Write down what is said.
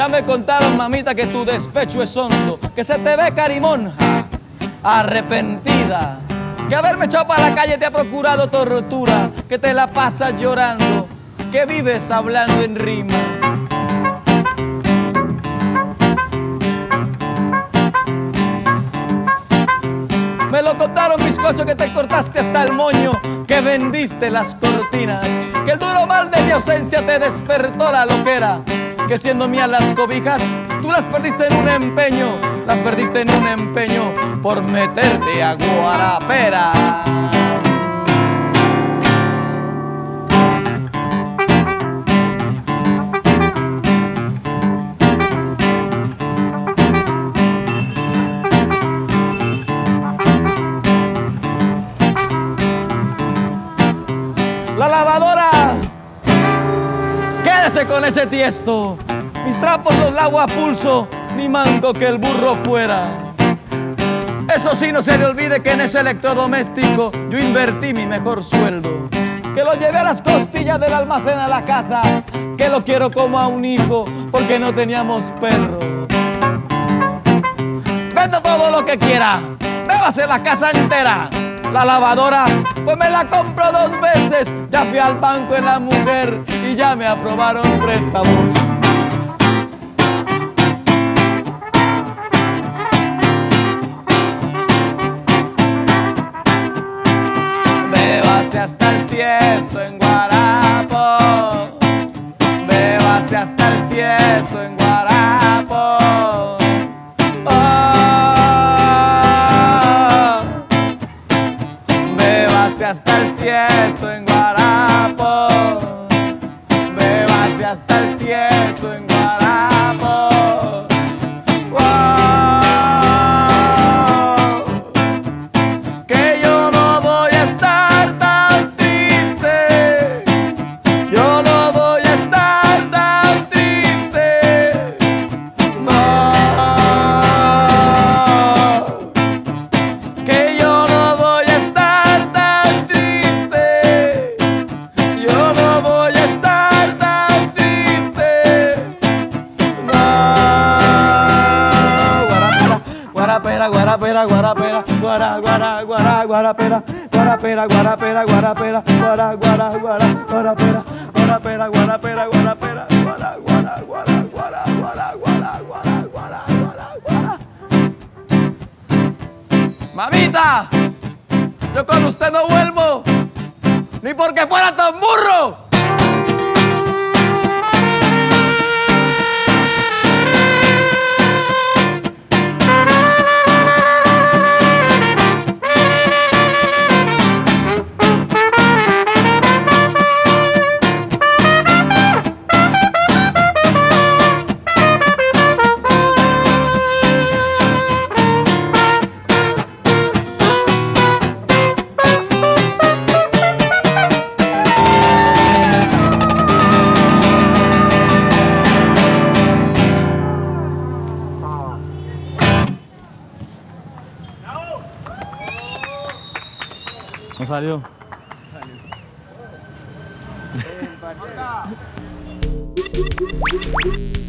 Ya me contaron, mamita, que tu despecho es hondo, que se te ve carimonja, arrepentida, que haberme echado para la calle te ha procurado tortura, que te la pasas llorando, que vives hablando en rima. Me lo contaron bizcocho que te cortaste hasta el moño, que vendiste las cortinas, que el duro mal de mi ausencia te despertó la loquera, que siendo mías las cobijas, tú las perdiste en un empeño, las perdiste en un empeño por meterte a guarapera. La lavadora Con ese tiesto. Mis trapos los lavo a pulso, ni mando que el burro fuera. Eso sí, no se le olvide que en ese electrodoméstico yo invertí mi mejor sueldo. Que lo llevé a las costillas del almacén a la casa, que lo quiero como a un hijo, porque no teníamos perro. Venda todo lo que quiera, bébase la casa entera. La lavadora, pues me la compro dos veces. Ya fui al banco en la mujer y ya me aprobaron préstamo. Bébase hasta el cieso en Guarapo. Bébase hasta el cieso en Guarapo. 또 Guarapera, guarapera, guara, guara, guara, guarapera, guarapera, guarapera, guarapera, guara, guara, guara, guarapera, guarapera, guarapera, guarapera, guara, guara, guara, guara, guara, guara, guara, guara, guara, guara. Mamita, yo con usted no vuelvo, ni porque fuera tan burro. No salió. Salió.